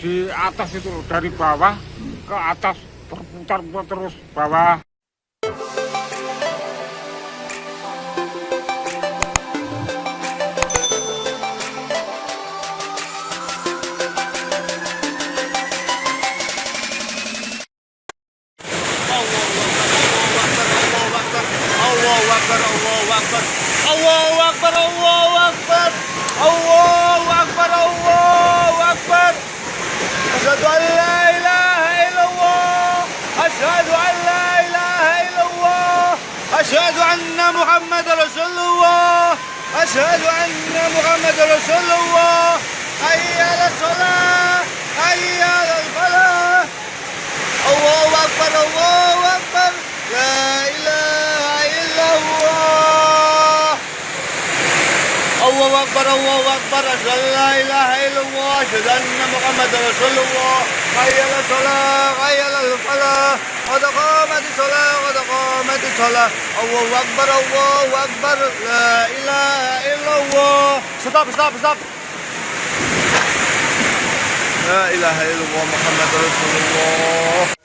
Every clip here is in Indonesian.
Di atas itu dari bawah ke atas berputar-putar terus bawah asyhadu anna Muhammad Rasulullah. Hayya 'alas salah, hayya 'alal falah. Allahu Akbar, Allahu Akbar. La ilaha illallah. Allahu Akbar, Allahu Akbar. Asyhadu an la ilaha illallah. Asyhadu anna Muhammad Rasulullah. Hayya 'alas salah, hayya 'alal falah. Qad qamatis salah, qad qamatis salah. Allahu Akbar, Allahu Akbar. La ilaha illallah. Stop, stop, stop. La ilaha illallah Muhammad Rasulullah.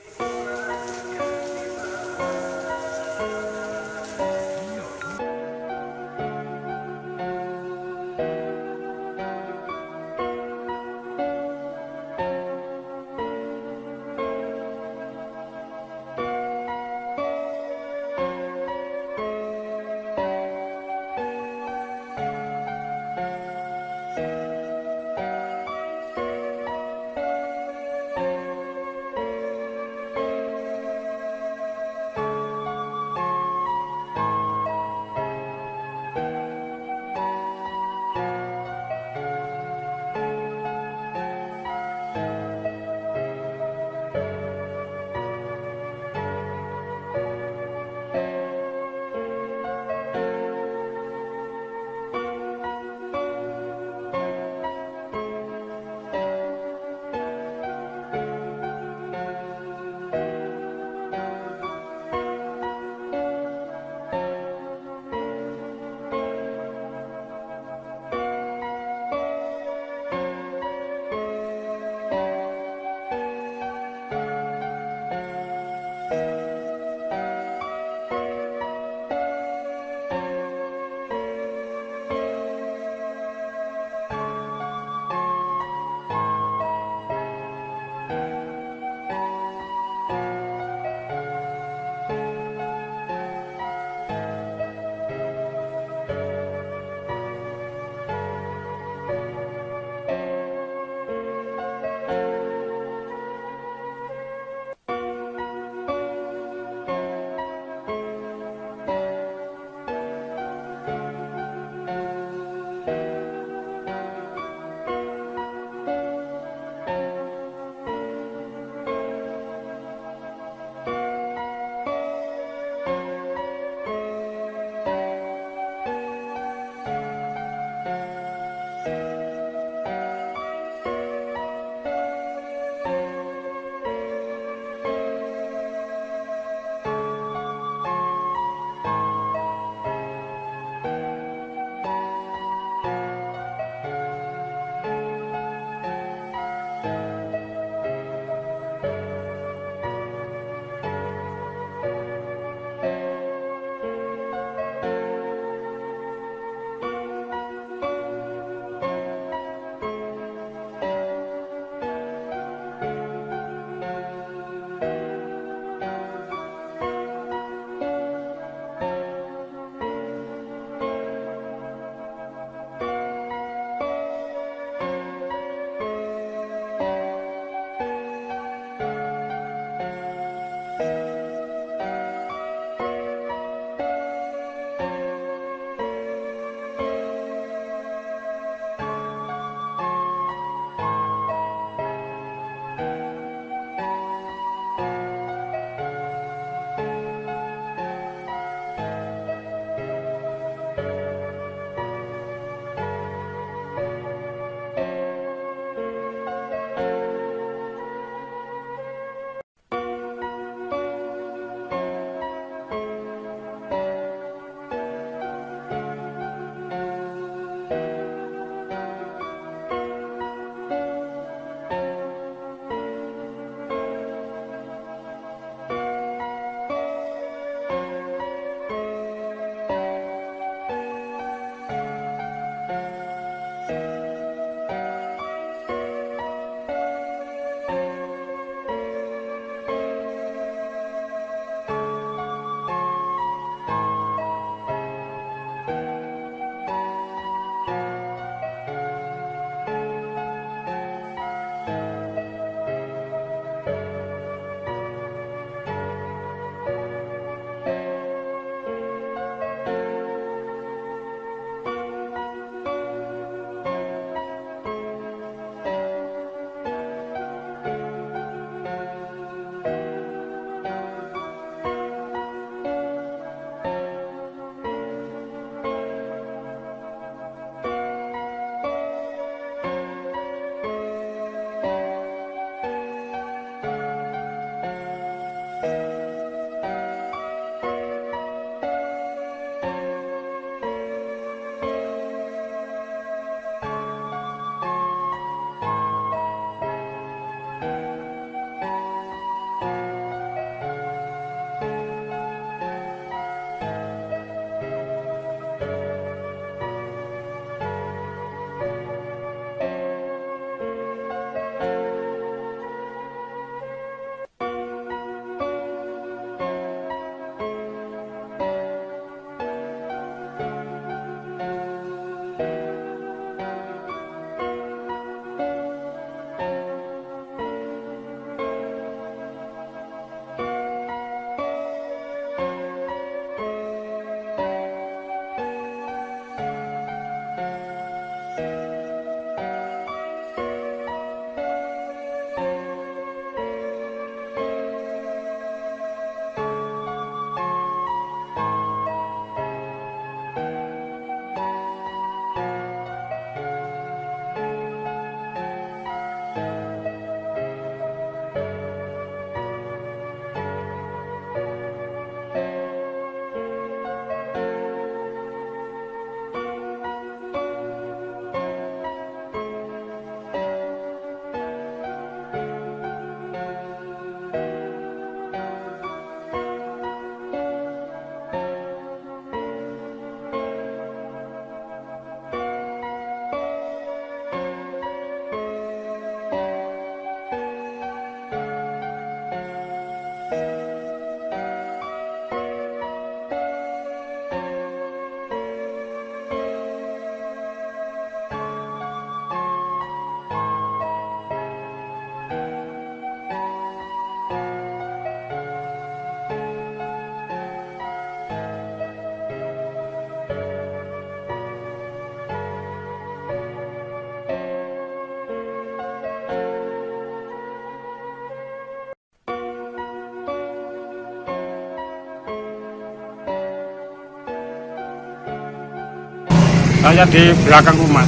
Saya di belakang rumah.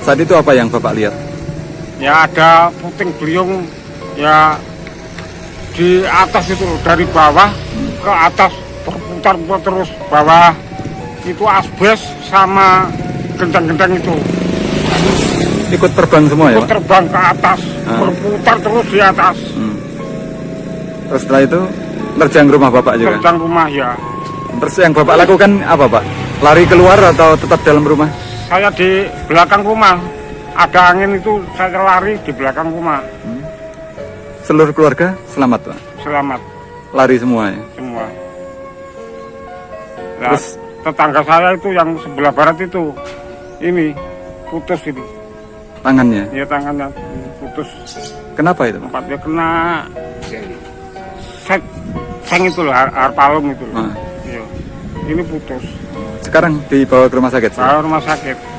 Saat itu apa yang Bapak lihat? Ya ada puting beliung ya di atas itu dari bawah ke atas berputar-putar terus bawah itu asbes sama gendang-gendang itu Ikut terbang semua ya Itu Pak? terbang ke atas Ah. berputar terus di atas Hmm. Terus setelah itu nerjang rumah Bapak juga? gendang rumah ya Terus yang Bapak lakukan apa Pak? Lari keluar atau tetap dalam rumah? saya di belakang rumah ada angin itu saya lari di belakang rumah Seluruh keluarga selamat Pak? selamat Lari semua ya? semua Nah, Terus- tetangga saya itu yang sebelah barat itu ini putus ini Tangannya? ya tangannya putus Kenapa itu Pak? tempatnya kena set seng itu loh har- harpalum itu loh. Ah. Iya. ini putus Sekarang dibawa ke rumah sakit? Bawa rumah sakit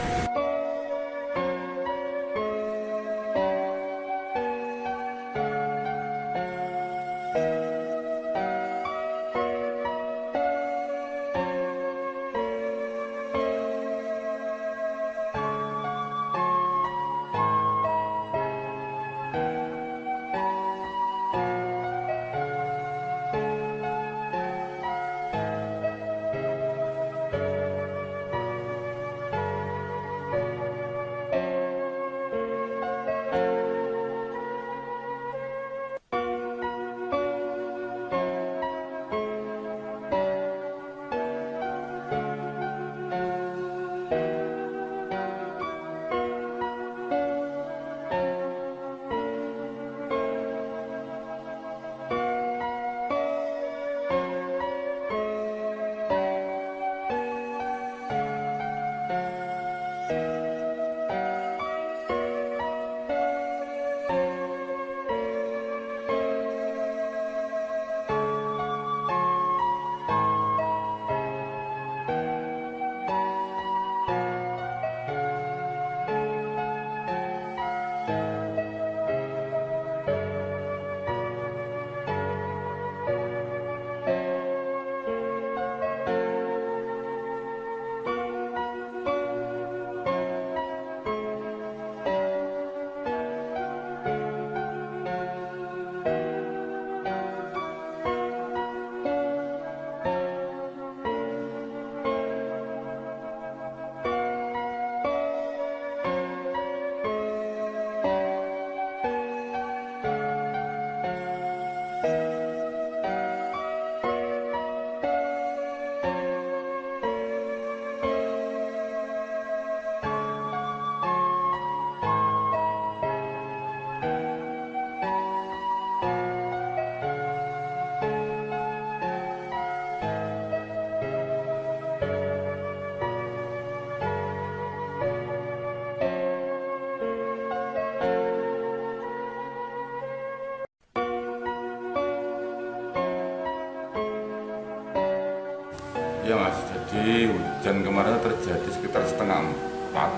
Ya mas, jadi hujan kemarin terjadi sekitar setengah empat.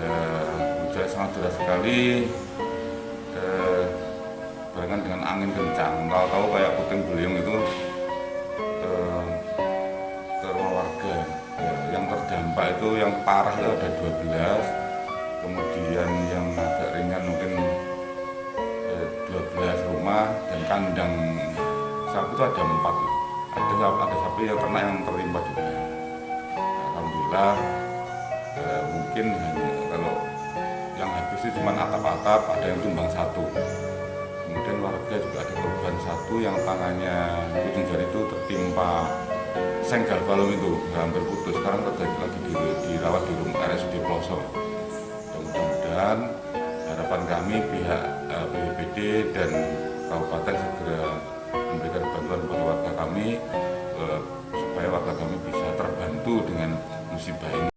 Ya, hujan sangat deras sekali. Eh, barengan dengan angin kencang. Tahu-tahu kayak puting beliung itu eh. Ya, yang terdampak itu yang parah itu ada 12 kemudian yang agak ringan mungkin eh, 12 rumah dan kandang sapi itu ada empat ada ada sapi yang ternak yang tertimpa juga. Alhamdulillah eh, mungkin hanya kalau yang habis itu cuma atap-atap ada yang tumbang satu. Kemudian warga juga ada korban satu yang tangannya ujung jari itu tertimpa senggal balung itu hampir putus. Sekarang terjadi lagi di, dirawat di rumah RSUD Pelosok. Dan mudah-mudahan harapan kami pihak eh, BPBD dan kabupaten segera memberikan bantuan kepada warga kami eh, supaya warga kami bisa terbantu dengan musibah ini